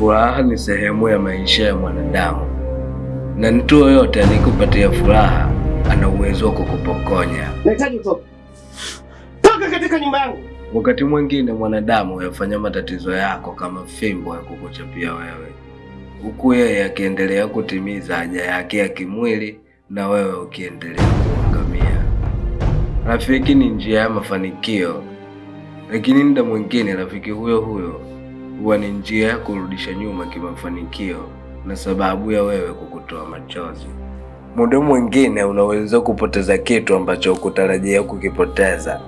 Furaha ni sehemu ya maisha ya mwanadamu, na mtu yoyote anayekupatia furaha ana uwezo wa kukupokonya. Nahitaji utoke. Toka katika nyumba yangu. Wakati mwingine mwanadamu huyafanya matatizo yako kama fimbo ya kukuchapia wewe, huku yeye akiendelea kutimiza haja yake ya kimwili na wewe ukiendelea kuangamia. Rafiki ni njia ya mafanikio, lakini muda mwingine rafiki huyo huyo huwa ni njia ya kurudisha nyuma kimafanikio na sababu ya wewe kukutoa machozi. Muda mwingine unaweza kupoteza kitu ambacho hukutarajia kukipoteza.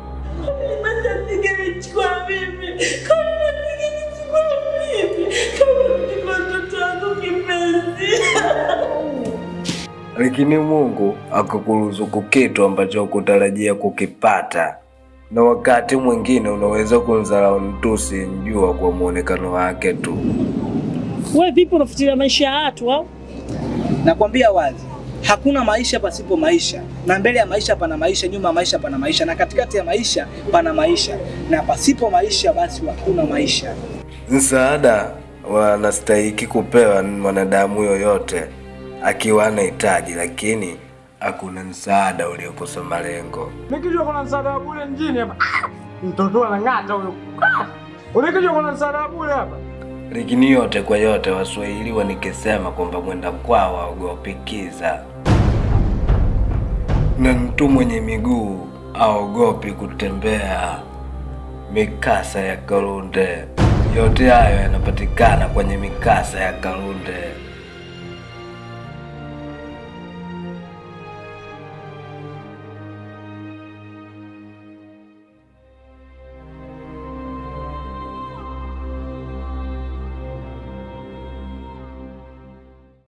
lakini Mungu akakuruzuku kitu ambacho hukutarajia kukipata, na wakati mwingine unaweza kumdharau mtu usiyemjua kwa mwonekano wake tu. We vipi unafuatilia maisha ya watu au? Nakwambia wazi, hakuna maisha pasipo maisha, na mbele ya maisha pana maisha, nyuma ya maisha pana maisha, na katikati ya maisha pana maisha, na pasipo maisha basi hakuna maisha. Msaada wanastahiki kupewa mwanadamu yoyote akiwa anahitaji, lakini hakuna msaada uliokosa malengo. Nikijua kuna msaada wa bure mjini hapa. Mtoto anang'ata huyo. Unikijua kuna msaada wa bure hapa. Lakini yote kwa yote, Waswahili wanikisema kwamba mwenda kwao aogopi kiza, na mtu mwenye miguu aogopi kutembea mikasa ya Kalunde. Yote hayo yanapatikana kwenye mikasa ya Kalunde.